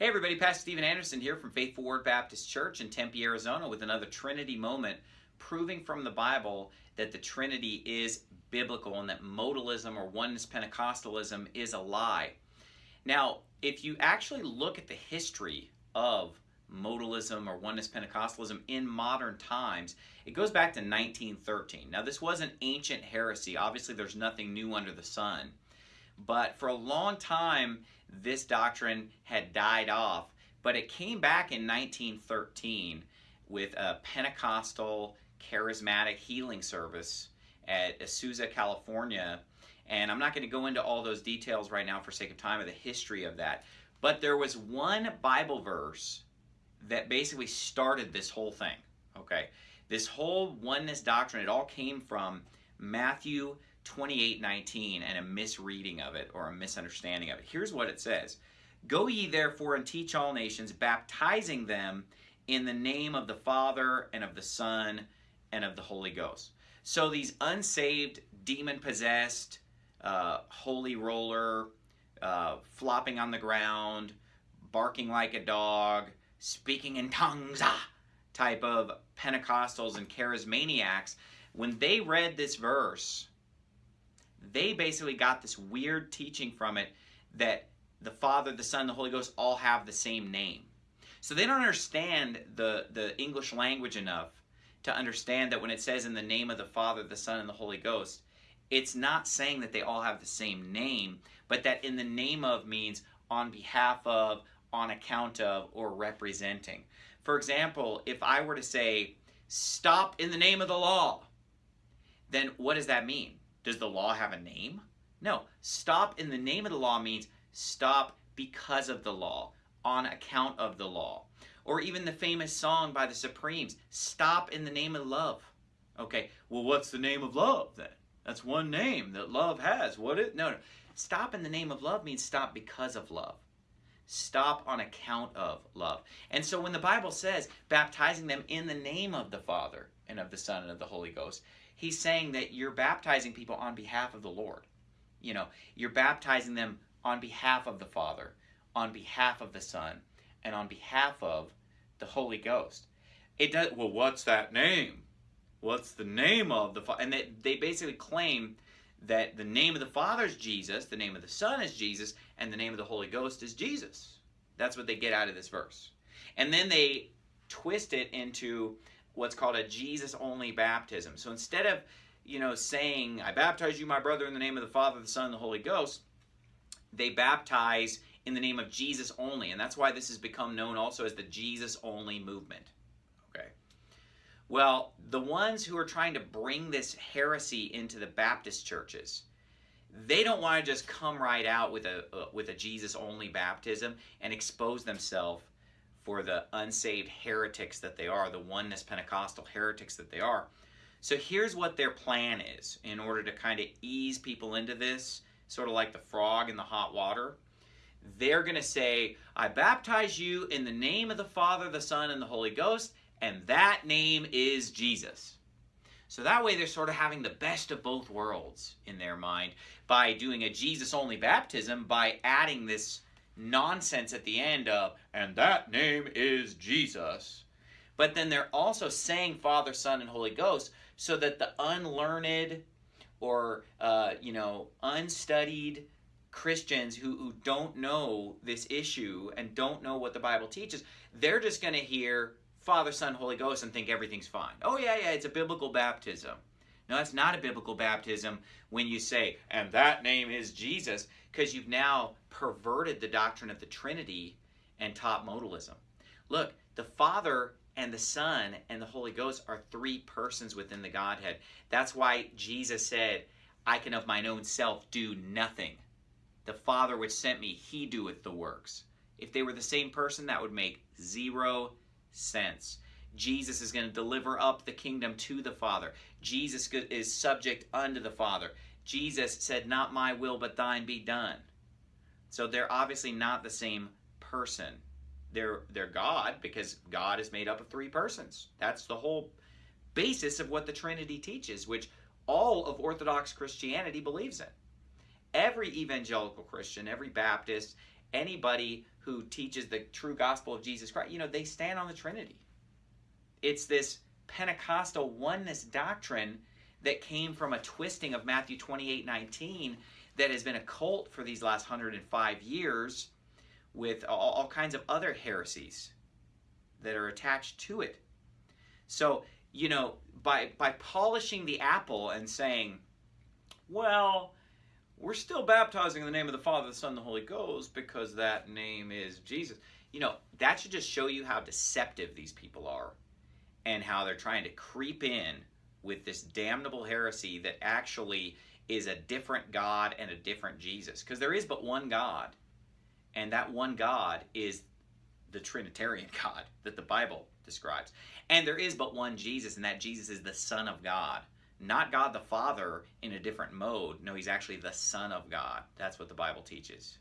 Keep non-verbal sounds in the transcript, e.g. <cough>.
Hey everybody, Pastor Steven Anderson here from Faithful Word Baptist Church in Tempe, Arizona with another Trinity moment proving from the Bible that the Trinity is biblical and that modalism or oneness Pentecostalism is a lie. Now, if you actually look at the history of modalism or oneness Pentecostalism in modern times, it goes back to 1913. Now, this was an ancient heresy. Obviously, there's nothing new under the sun. But for a long time, this doctrine had died off. But it came back in 1913 with a Pentecostal charismatic healing service at Azusa, California. And I'm not going to go into all those details right now for sake of time of the history of that. But there was one Bible verse that basically started this whole thing. Okay. This whole oneness doctrine, it all came from Matthew 28 19 and a misreading of it or a misunderstanding of it. Here's what it says Go ye therefore and teach all nations, baptizing them in the name of the Father and of the Son and of the Holy Ghost. So these unsaved, demon possessed, uh, holy roller, uh, flopping on the ground, barking like a dog, speaking in tongues, ah, type of Pentecostals and charismaniacs, when they read this verse, they basically got this weird teaching from it that the Father, the Son, the Holy Ghost all have the same name. So they don't understand the, the English language enough to understand that when it says in the name of the Father, the Son, and the Holy Ghost, it's not saying that they all have the same name, but that in the name of means on behalf of, on account of, or representing. For example, if I were to say, stop in the name of the law, then what does that mean? Does the law have a name? No. Stop in the name of the law means stop because of the law, on account of the law. Or even the famous song by the Supremes, Stop in the Name of Love. Okay, well, what's the name of love then? That's one name that love has. What is no, no. Stop in the name of love means stop because of love. Stop on account of love. And so when the Bible says baptizing them in the name of the Father and of the Son and of the Holy Ghost, he's saying that you're baptizing people on behalf of the Lord. You know, you're baptizing them on behalf of the Father, on behalf of the Son, and on behalf of the Holy Ghost. It does. Well, what's that name? What's the name of the Father? And they, they basically claim that the name of the Father is Jesus, the name of the Son is Jesus, and the name of the Holy Ghost is Jesus. That's what they get out of this verse. And then they twist it into what's called a Jesus only baptism. So instead of, you know, saying, I baptize you, my brother, in the name of the Father, the Son, and the Holy Ghost, they baptize in the name of Jesus only. And that's why this has become known also as the Jesus only movement. Okay. Well, the ones who are trying to bring this heresy into the Baptist churches, they don't want to just come right out with a uh, with a Jesus only baptism and expose themselves for the unsaved heretics that they are, the oneness Pentecostal heretics that they are. So here's what their plan is in order to kind of ease people into this, sort of like the frog in the hot water they're going to say, I baptize you in the name of the Father, the Son, and the Holy Ghost, and that name is Jesus. So that way they're sort of having the best of both worlds in their mind by doing a Jesus only baptism by adding this nonsense at the end of, and that name is Jesus. But then they're also saying Father, Son, and Holy Ghost so that the unlearned or, uh, you know, unstudied Christians who, who don't know this issue and don't know what the Bible teaches, they're just going to hear Father, Son, Holy Ghost and think everything's fine. Oh, yeah, yeah, it's a biblical baptism. No, that's not a biblical baptism when you say, and that name is Jesus, because you've now perverted the doctrine of the Trinity and taught modalism. Look, the Father and the Son and the Holy Ghost are three persons within the Godhead. That's why Jesus said, I can of mine own self do nothing. The Father which sent me, he doeth the works. If they were the same person, that would make zero sense. Jesus is going to deliver up the kingdom to the Father. Jesus is subject unto the Father. Jesus said, Not my will, but thine be done. So they're obviously not the same person. They're, they're God because God is made up of three persons. That's the whole basis of what the Trinity teaches, which all of Orthodox Christianity believes in every evangelical Christian, every Baptist, anybody who teaches the true gospel of Jesus Christ, you know, they stand on the Trinity. It's this Pentecostal oneness doctrine that came from a twisting of Matthew 28 19 that has been a cult for these last 105 years with all, all kinds of other heresies that are attached to it. So, you know, by by polishing the apple and saying, well, we're still baptizing in the name of the Father, the Son, and the Holy Ghost because that name is Jesus. You know, that should just show you how deceptive these people are and how they're trying to creep in with this damnable heresy that actually is a different God and a different Jesus. Because there is but one God, and that one God is the Trinitarian <laughs> God that the Bible describes. And there is but one Jesus, and that Jesus is the Son of God. Not God the Father in a different mode. No, he's actually the Son of God. That's what the Bible teaches.